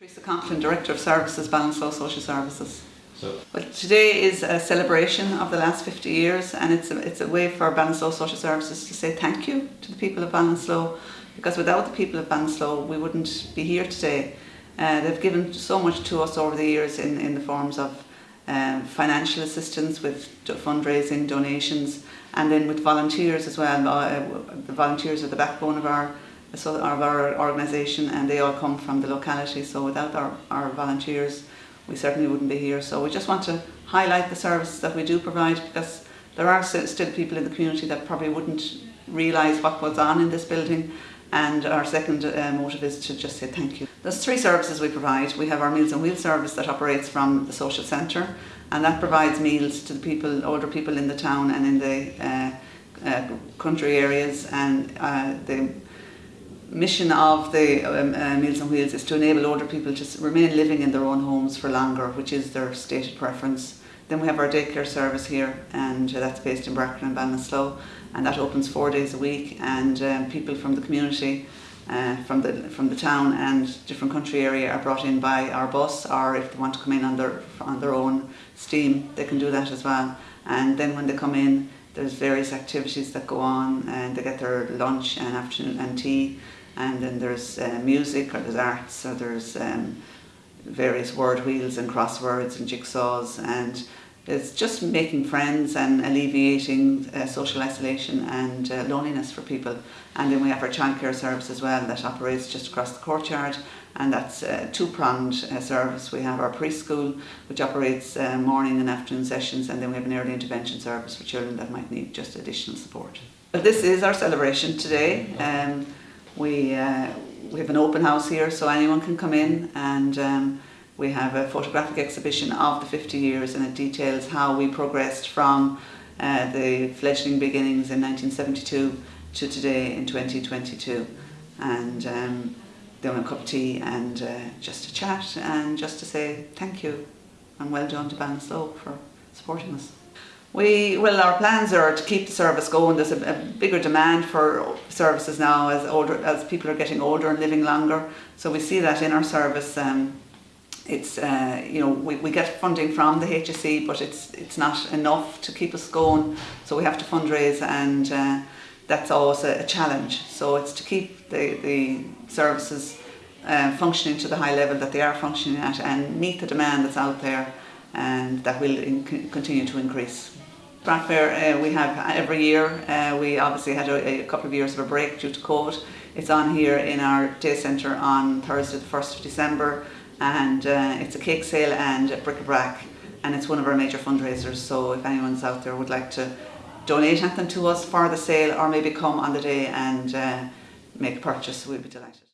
Teresa Conklin, Director of Services, Ballinasloe Social Services. So, Well, today is a celebration of the last 50 years and it's a, it's a way for Ballinasloe Social Services to say thank you to the people of Ballinasloe because without the people of Ballinasloe we wouldn't be here today. Uh, they've given so much to us over the years in, in the forms of um, financial assistance with fundraising, donations and then with volunteers as well. Uh, the volunteers are the backbone of our so of our organisation and they all come from the locality so without our, our volunteers we certainly wouldn't be here. So we just want to highlight the services that we do provide because there are still, people in the community that probably wouldn't realise what goes on in this building and our second uh, motive is to just say thank you. There's three services we provide. We have our Meals on Wheels service that operates from the social centre and that provides meals to the people, older people in the town and in the uh, uh, country areas and uh, the mission of the um, uh, Meals on Wheels is to enable older people to remain living in their own homes for longer, which is their stated preference. Then we have our daycare service here, and uh, that's based in Brackernagh Ballinasloe, and that opens four days a week. And um, people from the community, uh, from the from the town and different country area, are brought in by our bus, or if they want to come in on their on their own steam, they can do that as well. And then when they come in, there's various activities that go on, and they get their lunch and afternoon and tea and then there's uh, music or there's arts or there's um, various word wheels and crosswords and jigsaws and it's just making friends and alleviating uh, social isolation and uh, loneliness for people and then we have our childcare service as well that operates just across the courtyard and that's a two-pronged uh, service. We have our preschool which operates uh, morning and afternoon sessions and then we have an early intervention service for children that might need just additional support. But this is our celebration today. Um, we, uh, we have an open house here so anyone can come in and um, we have a photographic exhibition of the 50 years and it details how we progressed from uh, the fledgling beginnings in 1972 to today in 2022 and um, then a cup of tea and uh, just to chat and just to say thank you and well done to Ballinasloe for supporting us. We well, our plans are to keep the service going. There's a, a bigger demand for services now as older as people are getting older and living longer. So we see that in our service. Um, it's uh, you know we, we get funding from the HSE, but it's it's not enough to keep us going. So we have to fundraise, and uh, that's always a, a challenge. So it's to keep the the services uh, functioning to the high level that they are functioning at, and meet the demand that's out there, and that will in, continue to increase. Craft Fair uh, we have every year. Uh, we obviously had a, a couple of years of a break due to COVID. It's on here in our day centre on Thursday the 1st of December and uh, it's a cake sale and a bric-a-brac and it's one of our major fundraisers so if anyone's out there would like to donate anything to us for the sale or maybe come on the day and uh, make a purchase we'd be delighted.